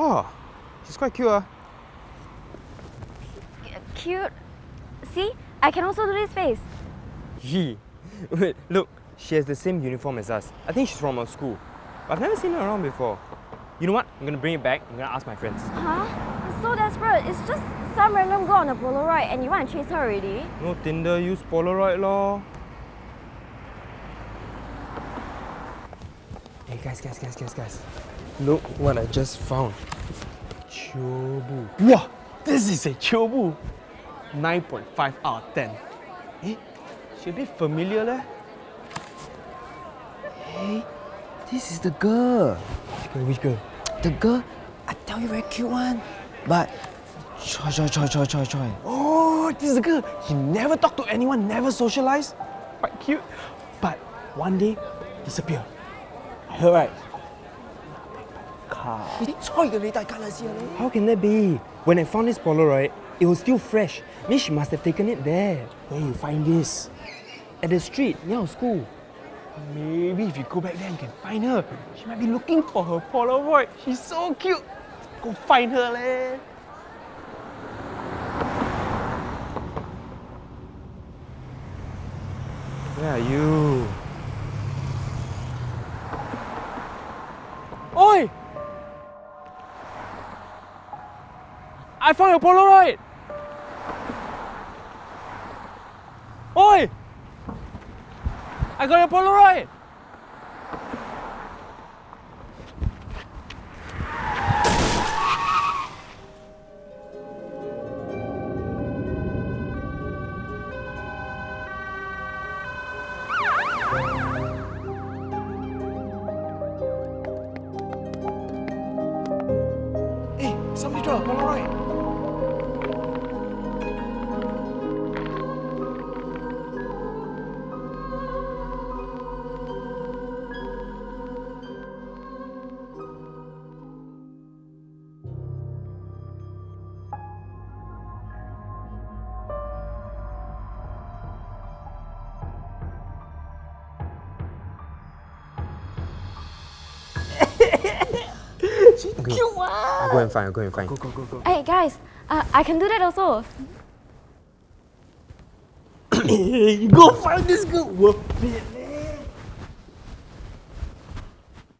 Wow, she's quite cute. Uh. Cute. See, I can also do this face. Yee. Wait, look, she has the same uniform as us. I think she's from our school. But I've never seen her around before. You know what? I'm gonna bring it back. I'm gonna ask my friends. Huh? It's so desperate. It's just some random girl on a Polaroid and you want to chase her already? No Tinder, use Polaroid lor. Hey guys, guys, guys, guys, guys. Look what I just found. Chobu. Wow, this is a Chobu. 9.5 out of 10. Eh, a bit familiar leh. Hey, this is the girl. Which girl, which girl? The girl, I tell you very cute one. But, choi, choi, choi, choi, choi, choi. Oh, this is the girl. She never talked to anyone, never socialized. Quite cute. But one day, disappear. Right? Car. How can that be? When I found this Polaroid, it was still fresh. Means she must have taken it there. Where you find this? At the street, near our school. Maybe if you go back there, you can find her. She might be looking for her Polaroid. She's so cute. Go find her, leh. Where are you? I found your Polaroid! Oi! I got your Polaroid! Somebody draw a Polaroid. Cute one! I'll go and find, I'll go and find. Go, go, go, go. Hey guys, uh, I can do that also. You go find this girl. Whoop.